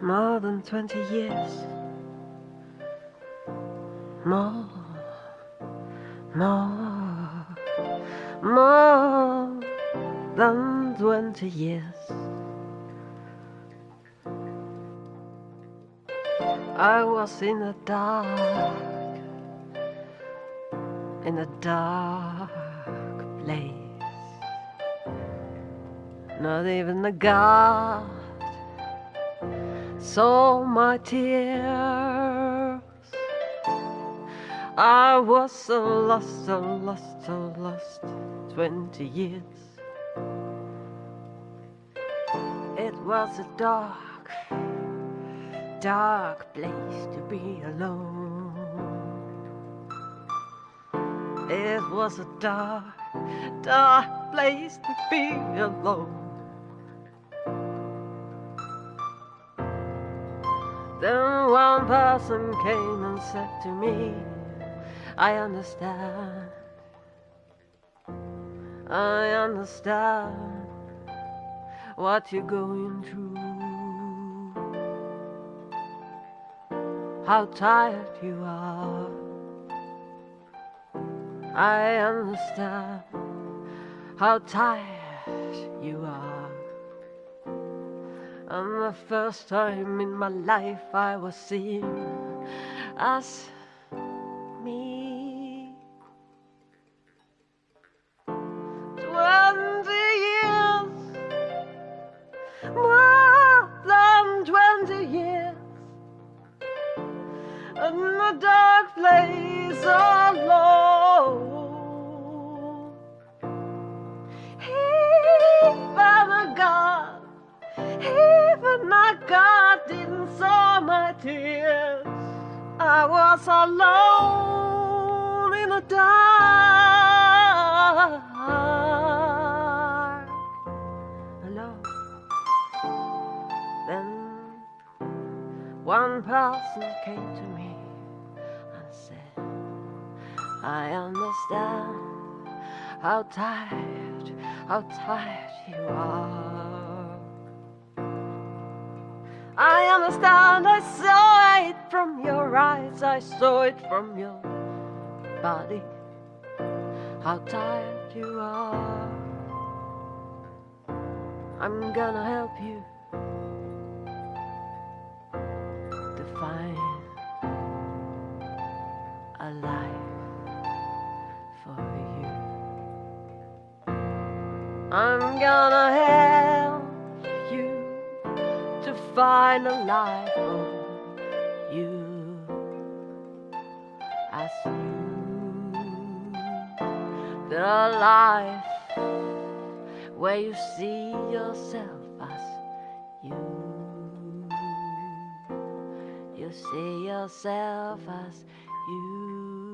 more than 20 years. More, more, more than 20 years. I was in the dark, in a dark place. Not even the God saw my tears. I was so lost, so lost, so lost. Twenty years. It was a dark, dark place to be alone. It was a dark, dark place to be alone. Then one person came and said to me, I understand. I understand what you're going through. How tired you are. I understand how tired you are. And the first time in my life I was seen as God didn't saw my tears. I was alone in the dark. Alone. Then one person came to me and said, I understand how tired, how tired you are. I understand, I saw it from your eyes, I saw it from your body, how tired you are. I'm gonna help you to find a life for you. I'm gonna help to find a life for you. As you the life where you see yourself as you. You see yourself as you